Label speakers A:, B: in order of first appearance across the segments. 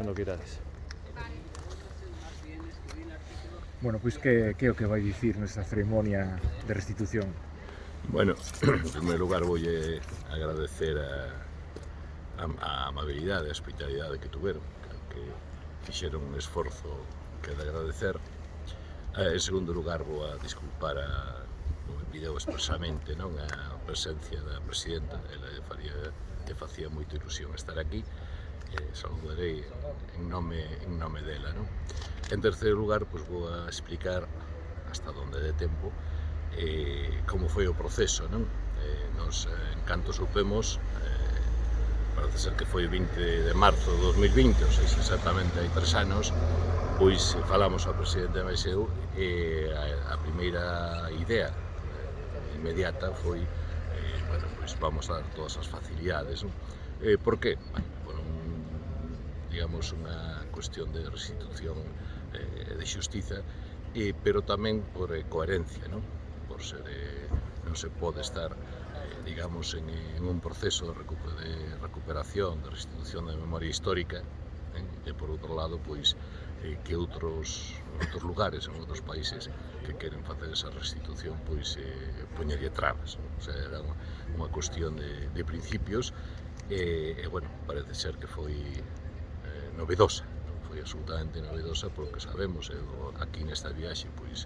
A: cando quidades.
B: Bueno, pois que, que é o que vai dicir nesta ceremonia de restitución?
C: Bueno, en primeiro lugar voulle agradecer a, a, a amabilidade, a hospitalidade que tuveron, que fixeron un esforzo que de agradecer. Eh, en segundo lugar, vou a disculpar a, me pideu expresamente non a presencia da presidenta, ela lle, faría, lle facía moita ilusión estar aquí, eh, saludarei en nome, en nome dela. Non? En terceiro lugar, pois, vou a explicar hasta donde de tempo eh, como foi o proceso. Non? Eh, nos, eh, en canto supemos, eh, parece ser que foi 20 de marzo de 2020, ou seja, exactamente hai tres anos, pois falamos ao presidente da MSU e eh, a, a primeira idea eh, inmediata foi eh, bueno, pois vamos a dar todas as facilidades. Non? Eh, por que? Bueno, digamos, unha cuestión de restitución eh, de xustiza, eh, pero tamén por eh, coherencia, non? Por ser, eh, non se pode estar, eh, digamos, en, en un proceso de, recuper de recuperación, de restitución da memoria histórica, eh, e por outro lado, pois, eh, que outros, outros lugares, en outros países que queren facer esa restitución, pois, eh, poñerlle trabas. Non? O sea, era unha, unha cuestión de, de principios, e, eh, e, bueno, parece ser que foi novedosa. Foi absolutamente novedosa porque sabemos, eu, aquí nesta viaxe pois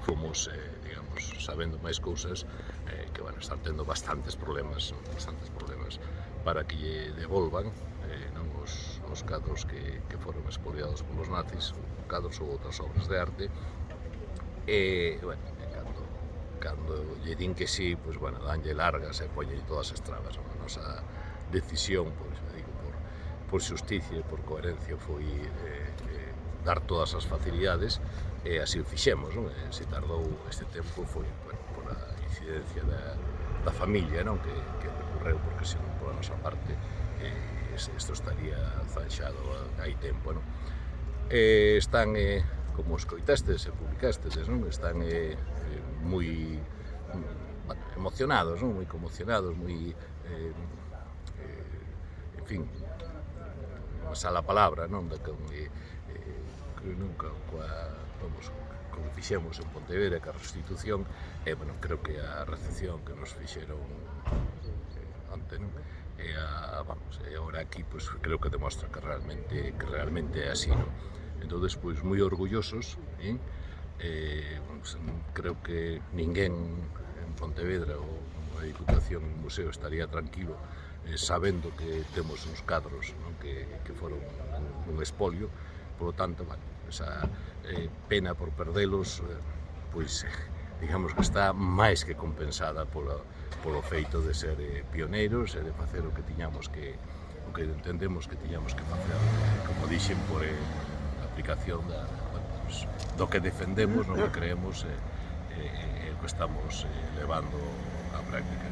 C: fomos, eh, digamos, sabendo máis cousas eh, que van bueno, estar tendo bastantes problemas, bastantes problemas para que lle devolvan eh, non os, os cadros que, que foron expoliados polos nazis, cadros ou outras obras de arte. E, bueno, cando, cando lle din que sí, pois, bueno, danlle largas e poñe todas as trabas, a nosa decisión, pois, digo, por xusticia e por coherencia foi eh, eh, dar todas as facilidades e así o fixemos, non? E se tardou este tempo foi bueno, por a incidencia da, da familia non? Que, que recorreu porque se non pola nosa parte eh, isto estaría zanxado hai tempo non? Eh, están eh, como escoitastes e publicastes non? están eh, eh moi mm, emocionados, non? moi conmocionados, moi eh, eh, en fin, a sala palabra, non? Da que, eh, eh, creo nunca, coa, vamos, como fixemos en Pontevedra, que a restitución, e, eh, bueno, creo que a recepción que nos fixeron eh, ante, non? E, a, vamos, e agora aquí, pues, creo que demostra que realmente, que realmente é así, non? Entón, pois, moi orgullosos, eh? Eh, creo que ninguén en Pontevedra ou a Diputación e o Museo estaría tranquilo eh, sabendo que temos uns cadros non? Que, que foron un, un espolio, polo tanto, bueno, esa eh, pena por perdelos, eh, pois, eh, digamos que está máis que compensada polo, polo feito de ser eh, pioneiros e de facer o que tiñamos que o que entendemos que tiñamos que facer, como dixen, por eh, aplicación da, bueno, pues, do que defendemos, no que creemos, eh, e eh, o que estamos eh, levando á práctica.